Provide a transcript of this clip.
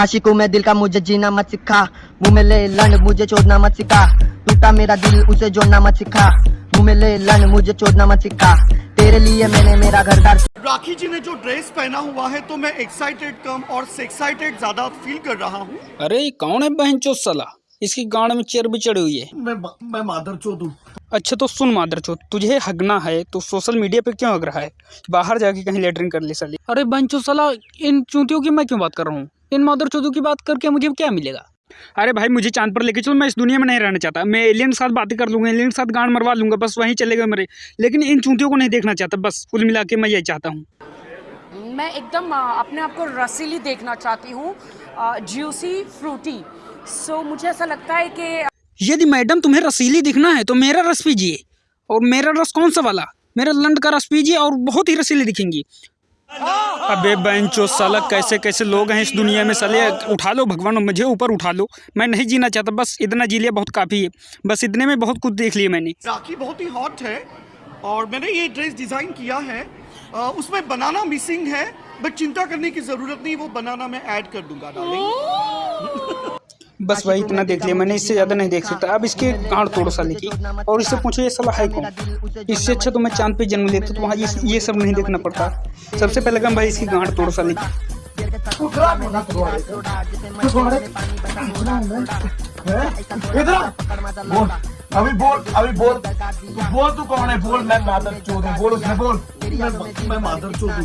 आशिकों में दिल का मुझे जीना मत सिखा। मुँह में ले लन मुझे छोड़ना मत सिखा। टूटा मेरा दिल उसे जोड़ना मत सिखा। मुँह में ले लन मुझे छोड़ना मत सिखा। तेरे लिए मैंने मेरा घर दार राखी जी ने जो ड्रेस पहना हुआ है तो मैं एक्साइटेड कम और एक्साइटेड ज़्यादा फील कर रहा हूँ। अरे ये कौन है बहन चो सला? इसकी गाड़ में चेर भी चढ़ी हुई है। मैं मैं मादर चौधू अच्छा तो सुन माधर मादर तुझे हगना है तो सोशल मीडिया पे क्यों हग रहा है? बाहर जाके कहीं लेटरिंग कर ले साली। अरे बंचो साला इन चूतियों की मैं क्यों बात कर रहा हूँ? इन मादर चौधू की बात करके मुझे क्या मिलेगा? अरे भाई मुझे चाँद पर लेके चलो मैं इस दुनिया में नहीं रहना चाहता। मैं एलियन के साथ बातें कर लूँगा एलियन के साथ गांड मरवा लूँगा बस वहीं चलेगा मेरे। लेकिन इन चूतियों को नहीं देखना चाहता बस कुल मिला के मैं यही चाहता हूँ। मैं एकदम अपने आप को रसीली देखना चाहती हूँ ज्यूसी फ्रूटी सो मुझे ऐसा लगता है कि यदि मैडम तुम्हें रसीली दिखना है तो मेरा रस पीजिए। और मेरा रस कौन सा वाला? मेरा लंड का रस पीजिए और बहुत ही रसीली दिखेंगी। अबे बेंचो साला कैसे कैसे लोग हैं इस दुनिया में? साले उठा लो भगवान मुझे ऊपर उठा लो। मैं नहीं जीना चाहता बस इतना जी लिया बहुत काफ़ी है। बस इतने में बहुत कुछ देख लिया मैंने। राखी बहुत ही हॉट है और मैंने ये ड्रेस डिज़ाइन किया है। आ, उसमें बनाना मिसिंग है बट चिंता करने की ज़रूरत नहीं वो बनाना मैं ऐड कर दूँगा डार्लिंग बस भाई इतना देख लिया। मैंने इससे ज़्यादा नहीं देख सकता। अब इसके गांड तोड़ो साले की और इससे पूछो ये साला है कौन? इससे अच्छा तो मैं चाँद पे जन्म लेता तो वहाँ ये ये सब नहीं देखना पड़ता। सबसे पहले कम भाई इसकी गांड तोड़ो साले की अभी बोल अभी बोल तू बोल तू कौन है? बोल मैं चोद हूँ बोल उसने बोल मैं मैं मादर चौधू